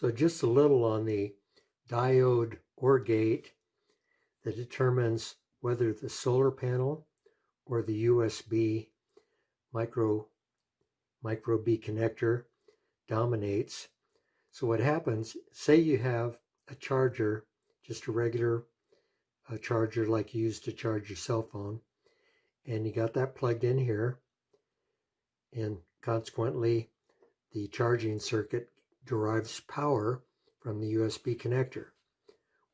So just a little on the diode or gate that determines whether the solar panel or the USB micro micro B connector dominates. So what happens, say you have a charger, just a regular a charger like you use to charge your cell phone, and you got that plugged in here, and consequently the charging circuit derives power from the USB connector.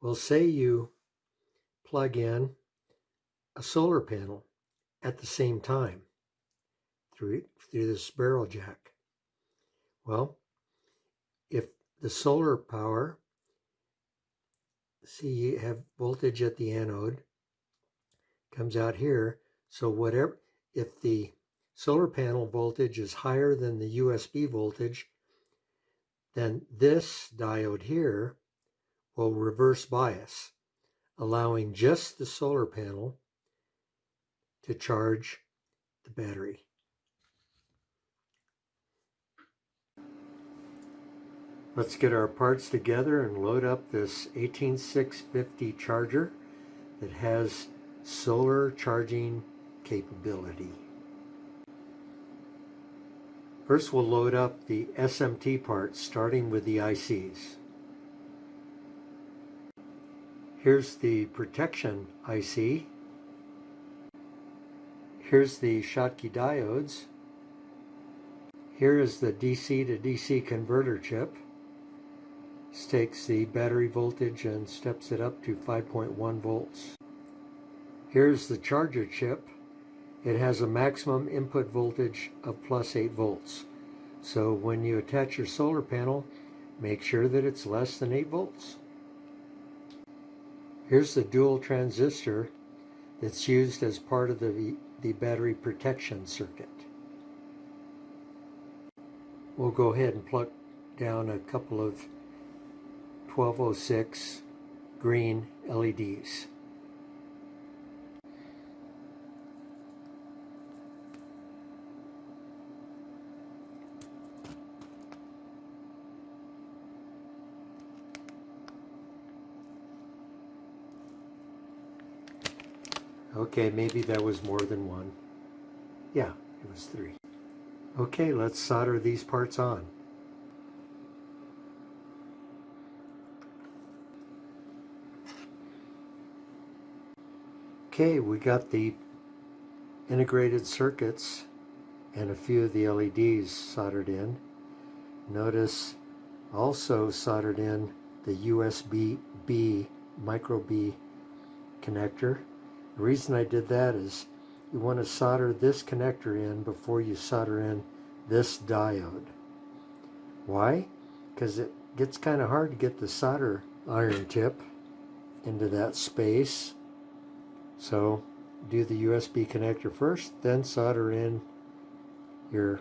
Well, say you plug in a solar panel at the same time through, through this barrel jack. Well, if the solar power, see you have voltage at the anode, comes out here, so whatever, if the solar panel voltage is higher than the USB voltage, then this diode here will reverse bias, allowing just the solar panel to charge the battery. Let's get our parts together and load up this 18650 charger that has solar charging capability. First we'll load up the SMT parts starting with the ICs. Here's the protection IC. Here's the Schottky diodes. Here is the DC to DC converter chip. This takes the battery voltage and steps it up to 5.1 volts. Here's the charger chip it has a maximum input voltage of plus 8 volts. So when you attach your solar panel, make sure that it's less than 8 volts. Here's the dual transistor that's used as part of the, the battery protection circuit. We'll go ahead and plug down a couple of 1206 green LEDs. Okay, maybe that was more than one. Yeah, it was three. Okay, let's solder these parts on. Okay, we got the integrated circuits and a few of the LEDs soldered in. Notice also soldered in the USB-B, micro B connector the reason I did that is you want to solder this connector in before you solder in this diode. Why? Because it gets kind of hard to get the solder iron tip into that space. So do the USB connector first, then solder in your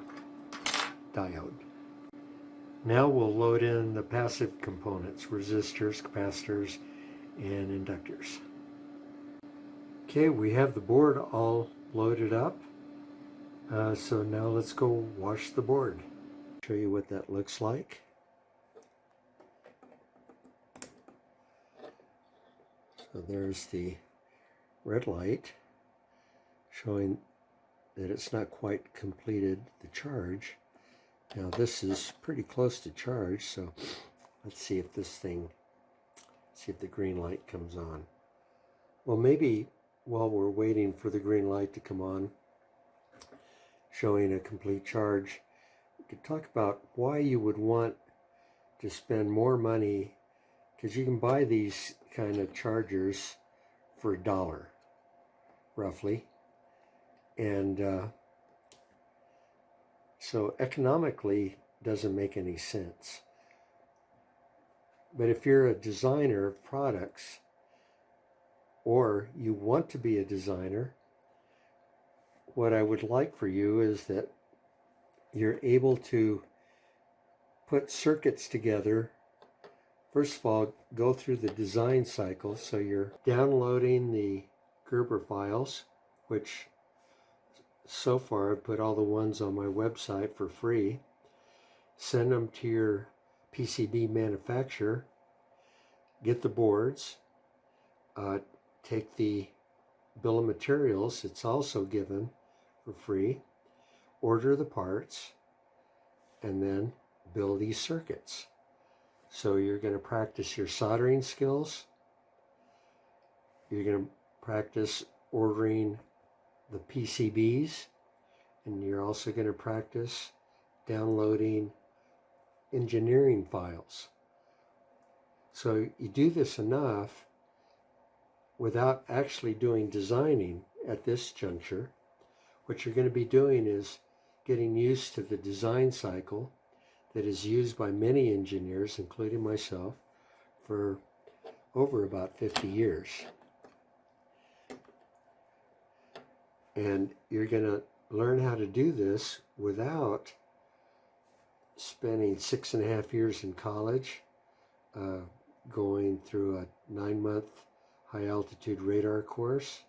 diode. Now we'll load in the passive components, resistors, capacitors, and inductors. Okay, we have the board all loaded up. Uh, so now let's go wash the board. Show you what that looks like. So there's the red light showing that it's not quite completed the charge. Now this is pretty close to charge, so let's see if this thing, see if the green light comes on. Well, maybe while we're waiting for the green light to come on, showing a complete charge, could talk about why you would want to spend more money because you can buy these kind of chargers for a dollar, roughly. And uh, so economically doesn't make any sense. But if you're a designer of products, or you want to be a designer, what I would like for you is that you're able to put circuits together. First of all, go through the design cycle. So you're downloading the Gerber files, which so far I've put all the ones on my website for free. Send them to your PCB manufacturer, get the boards, uh, take the bill of materials, it's also given for free, order the parts, and then build these circuits. So you're going to practice your soldering skills. You're going to practice ordering the PCBs. And you're also going to practice downloading engineering files. So you do this enough without actually doing designing at this juncture. What you're going to be doing is getting used to the design cycle that is used by many engineers, including myself, for over about 50 years. And you're going to learn how to do this without spending six and a half years in college, uh, going through a nine month high altitude radar course,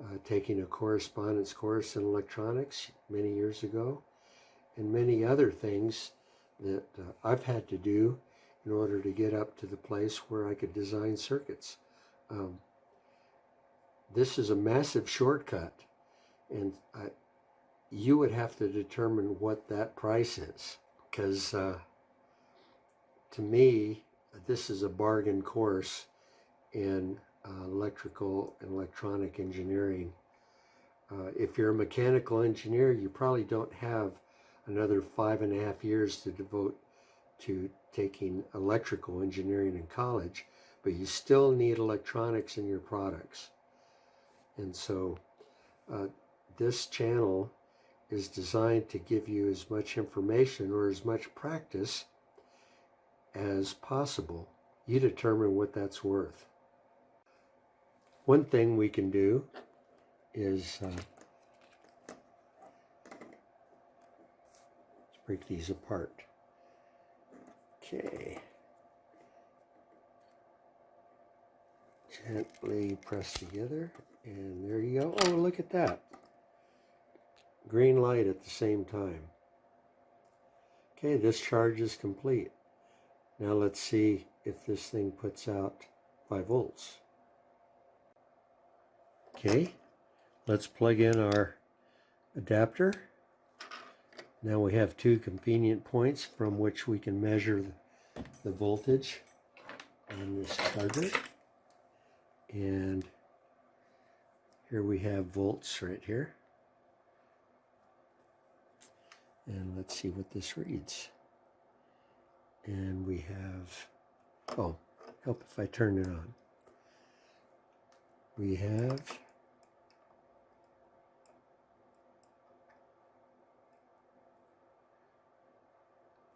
uh, taking a correspondence course in electronics many years ago, and many other things that uh, I've had to do in order to get up to the place where I could design circuits. Um, this is a massive shortcut, and I, you would have to determine what that price is, because uh, to me, this is a bargain course in uh, electrical and electronic engineering. Uh, if you're a mechanical engineer, you probably don't have another five and a half years to devote to taking electrical engineering in college, but you still need electronics in your products. And so uh, this channel is designed to give you as much information or as much practice as possible. You determine what that's worth. One thing we can do is uh, break these apart. Okay. Gently press together, and there you go. Oh, look at that. Green light at the same time. Okay, this charge is complete. Now let's see if this thing puts out 5 volts. Okay, let's plug in our adapter. Now we have two convenient points from which we can measure the, voltage on this charger. And here we have volts right here. And let's see what this reads. And we have, oh, help if I turn it on. We have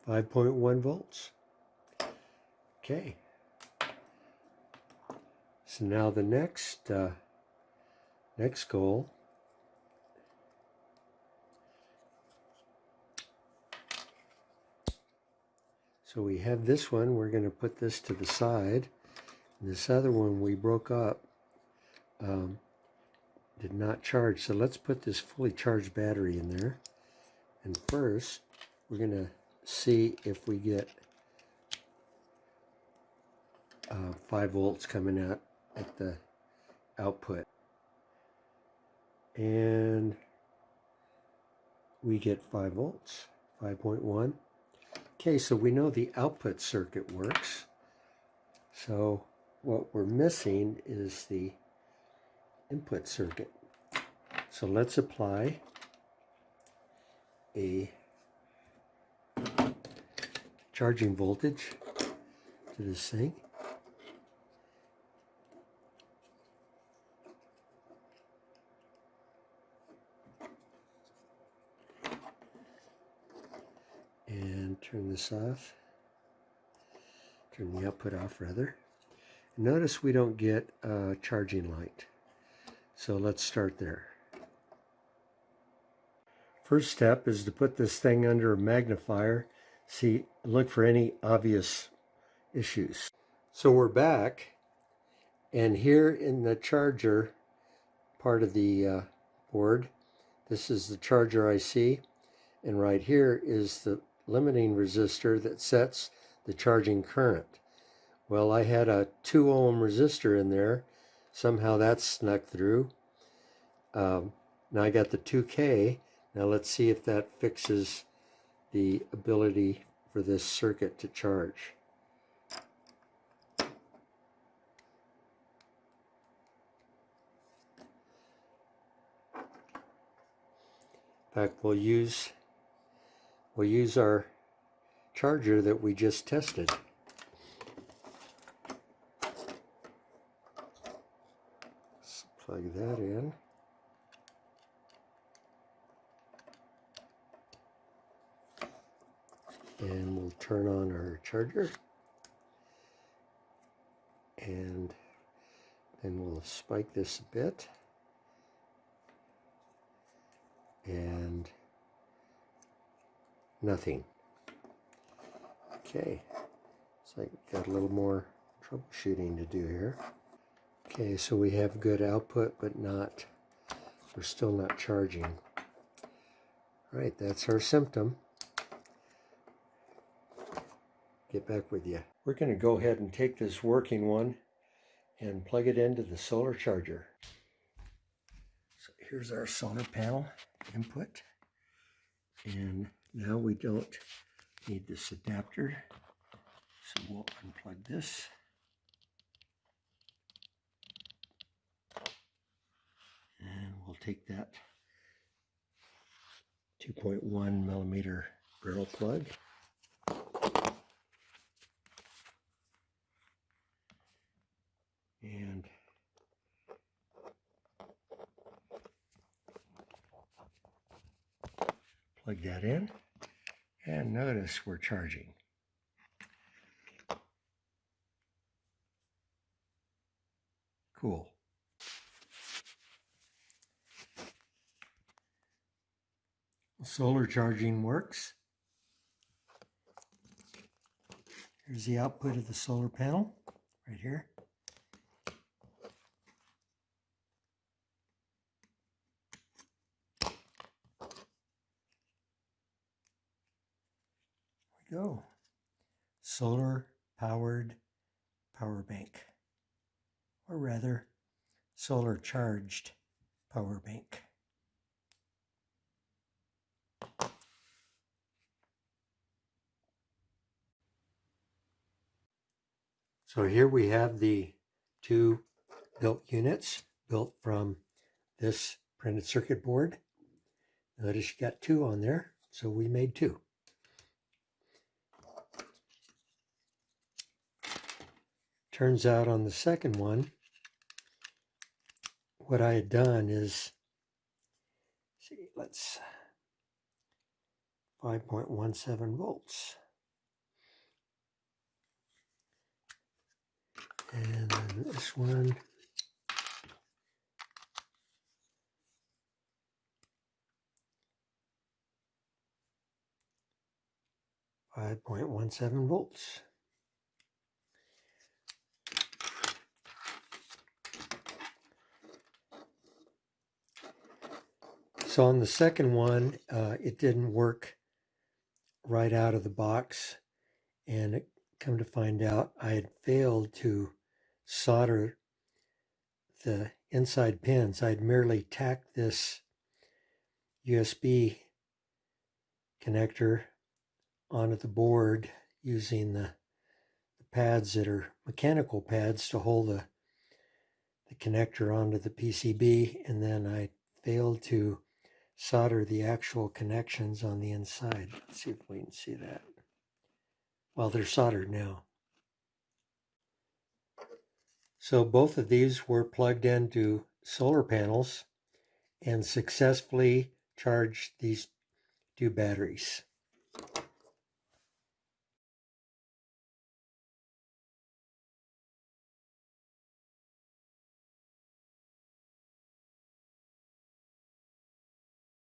5.1 volts. Okay. So now the next uh, next goal So we have this one, we're going to put this to the side. And this other one we broke up, um, did not charge. So let's put this fully charged battery in there. And first, we're going to see if we get uh, 5 volts coming out at the output. And we get 5 volts, 5.1. Okay, so we know the output circuit works. So what we're missing is the input circuit. So let's apply a charging voltage to this thing. And turn this off. Turn the output off rather. Notice we don't get a charging light. So let's start there. First step is to put this thing under a magnifier see, look for any obvious issues. So we're back, and here in the charger part of the uh, board, this is the charger IC, and right here is the limiting resistor that sets the charging current. Well, I had a 2 ohm resistor in there. Somehow that snuck through. Um, now I got the 2K. Now let's see if that fixes the ability for this circuit to charge. In fact, we'll use we'll use our charger that we just tested. Let's plug that in. And we'll turn on our charger. And then we'll spike this a bit. and nothing. Okay, so I got a little more troubleshooting to do here. Okay, so we have good output, but not, we're still not charging. All right, that's our symptom. Get back with you. We're going to go ahead and take this working one and plug it into the solar charger. So here's our solar panel input. And now we don't need this adapter. So we'll unplug this. And we'll take that 2.1 millimeter barrel plug. And plug that in. And notice we're charging. Cool. Solar charging works. Here's the output of the solar panel right here. Go. Solar powered power bank, or rather, solar charged power bank. So here we have the two built units built from this printed circuit board. Notice you got two on there, so we made two. Turns out on the second one, what I had done is, see, let's, 5.17 volts. And then this one. Five point one seven volts. So on the second one, uh, it didn't work right out of the box, and it come to find out I had failed to solder the inside pins. I'd merely tacked this USB connector onto the board using the, the pads that are mechanical pads to hold the, the connector onto the PCB and then I failed to solder the actual connections on the inside. Let's see if we can see that. Well, they're soldered now. So both of these were plugged into solar panels and successfully charged these two batteries.